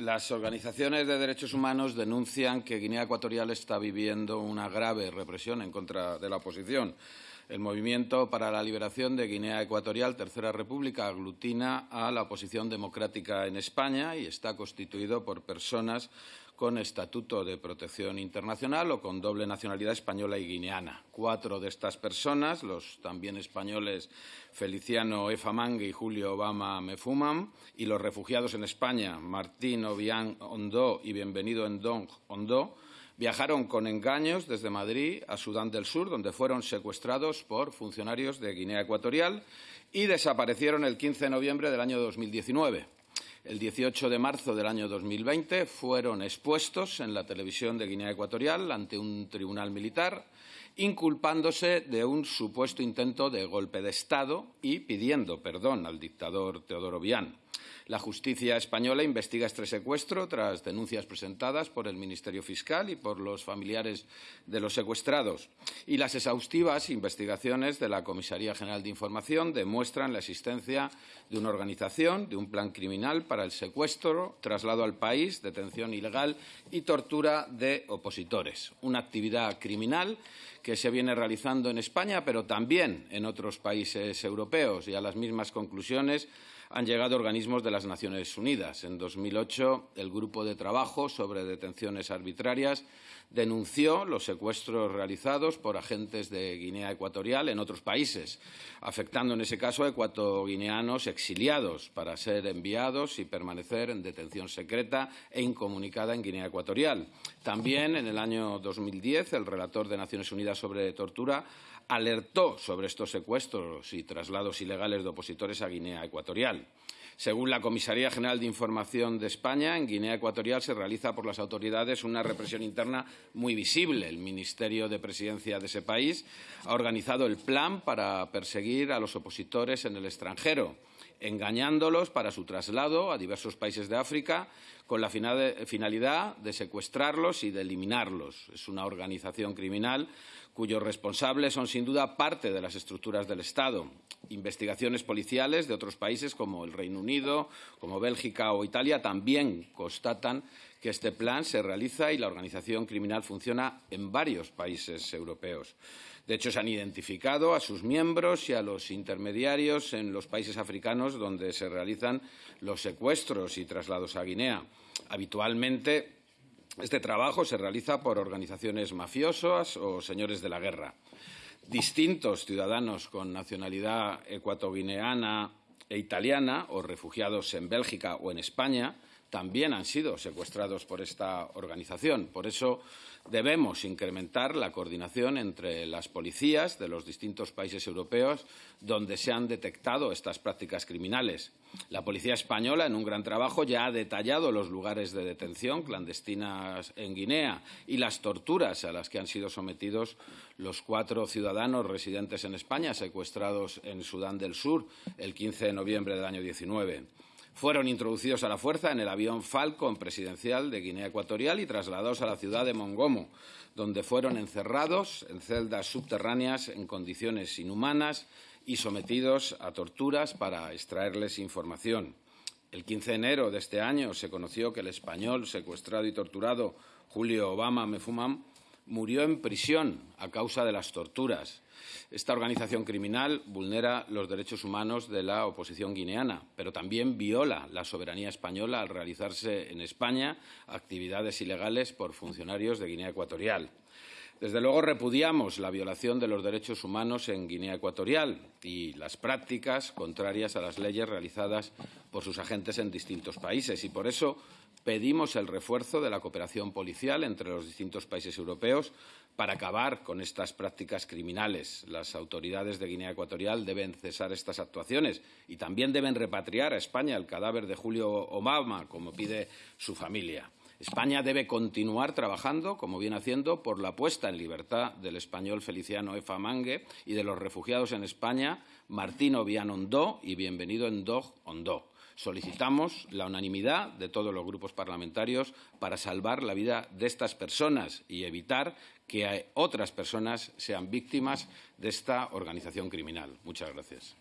Las organizaciones de derechos humanos denuncian que Guinea Ecuatorial está viviendo una grave represión en contra de la oposición. El Movimiento para la Liberación de Guinea Ecuatorial, Tercera República, aglutina a la oposición democrática en España y está constituido por personas con estatuto de protección internacional o con doble nacionalidad española y guineana. Cuatro de estas personas, los también españoles Feliciano Efamangue y Julio Obama Mefumam, y los refugiados en España, Martín Obián Ondó y Bienvenido Endong Ondó, viajaron con engaños desde Madrid a Sudán del Sur, donde fueron secuestrados por funcionarios de Guinea Ecuatorial y desaparecieron el 15 de noviembre del año 2019 el 18 de marzo del año 2020 fueron expuestos en la televisión de Guinea Ecuatorial ante un tribunal militar, inculpándose de un supuesto intento de golpe de Estado y pidiendo perdón al dictador Teodoro Bián. La justicia española investiga este secuestro tras denuncias presentadas por el Ministerio Fiscal y por los familiares de los secuestrados. Y las exhaustivas investigaciones de la Comisaría General de Información demuestran la existencia de una organización, de un plan criminal para el secuestro, traslado al país, detención ilegal y tortura de opositores. Una actividad criminal que se viene realizando en España, pero también en otros países europeos. Y a las mismas conclusiones han llegado organismos de las Naciones Unidas. En 2008, el Grupo de Trabajo sobre Detenciones Arbitrarias denunció los secuestros realizados por agentes de Guinea Ecuatorial en otros países, afectando en ese caso a ecuatoguineanos exiliados para ser enviados y permanecer en detención secreta e incomunicada en Guinea Ecuatorial. También en el año 2010, el relator de Naciones Unidas sobre tortura alertó sobre estos secuestros y traslados ilegales de opositores a Guinea Ecuatorial. family. Según la Comisaría General de Información de España, en Guinea Ecuatorial se realiza por las autoridades una represión interna muy visible. El Ministerio de Presidencia de ese país ha organizado el plan para perseguir a los opositores en el extranjero, engañándolos para su traslado a diversos países de África con la finalidad de secuestrarlos y de eliminarlos. Es una organización criminal cuyos responsables son sin duda parte de las estructuras del Estado. Investigaciones policiales de otros países como el Reino Unido, como Bélgica o Italia también constatan que este plan se realiza y la organización criminal funciona en varios países europeos. De hecho, se han identificado a sus miembros y a los intermediarios en los países africanos donde se realizan los secuestros y traslados a Guinea. Habitualmente este trabajo se realiza por organizaciones mafiosas o señores de la guerra. Distintos ciudadanos con nacionalidad ecuatoguineana e italiana o refugiados en Bélgica o en España también han sido secuestrados por esta organización. Por eso debemos incrementar la coordinación entre las policías de los distintos países europeos donde se han detectado estas prácticas criminales. La policía española, en un gran trabajo, ya ha detallado los lugares de detención clandestinas en Guinea y las torturas a las que han sido sometidos los cuatro ciudadanos residentes en España secuestrados en Sudán del Sur el 15 de noviembre del año 19 fueron introducidos a la fuerza en el avión Falcon presidencial de Guinea Ecuatorial y trasladados a la ciudad de Mongomo, donde fueron encerrados en celdas subterráneas en condiciones inhumanas y sometidos a torturas para extraerles información. El 15 de enero de este año se conoció que el español secuestrado y torturado Julio Obama Mefumam murió en prisión a causa de las torturas. Esta organización criminal vulnera los derechos humanos de la oposición guineana, pero también viola la soberanía española al realizarse en España actividades ilegales por funcionarios de Guinea Ecuatorial. Desde luego repudiamos la violación de los derechos humanos en Guinea Ecuatorial y las prácticas contrarias a las leyes realizadas por sus agentes en distintos países y por eso pedimos el refuerzo de la cooperación policial entre los distintos países europeos para acabar con estas prácticas criminales. Las autoridades de Guinea Ecuatorial deben cesar estas actuaciones y también deben repatriar a España el cadáver de Julio Obama, como pide su familia. España debe continuar trabajando, como viene haciendo, por la puesta en libertad del español Feliciano Efa Mangue y de los refugiados en España Martín Obián Ondó y Bienvenido Endog Ondó. Solicitamos la unanimidad de todos los grupos parlamentarios para salvar la vida de estas personas y evitar que otras personas sean víctimas de esta organización criminal. Muchas gracias.